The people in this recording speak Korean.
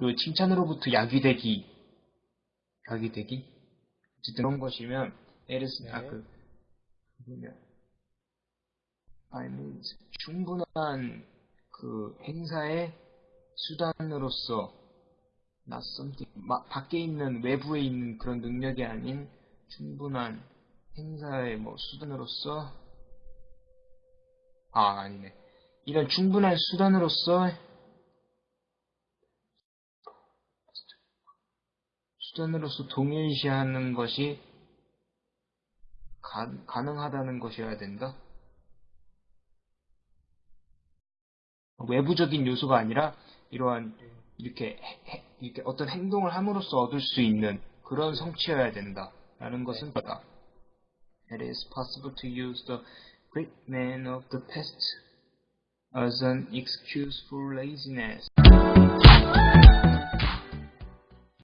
그 칭찬으로부터 약유되기, 약유되기? 어쨌든 그런 것이면, is, 아, 네. 그, 뭐냐. I mean, 충분한 그 행사의 수단으로서, not something, 마- 밖에 있는, 외부에 있는 그런 능력이 아닌 충분한 행사의 뭐 수단으로서, 아, 아니네. 이런 충분한 수단으로서 수단으로서 동일시하는 것이 가, 가능하다는 것이어야 된다. 외부적인 요소가 아니라 이러한 이렇게 해- 해- 이렇게 어떤 행동을 함으로써 얻을 수 있는 그런 성취여야 된다라는 것은 바다. It is possible to use the great men of the past as an excuse for laziness.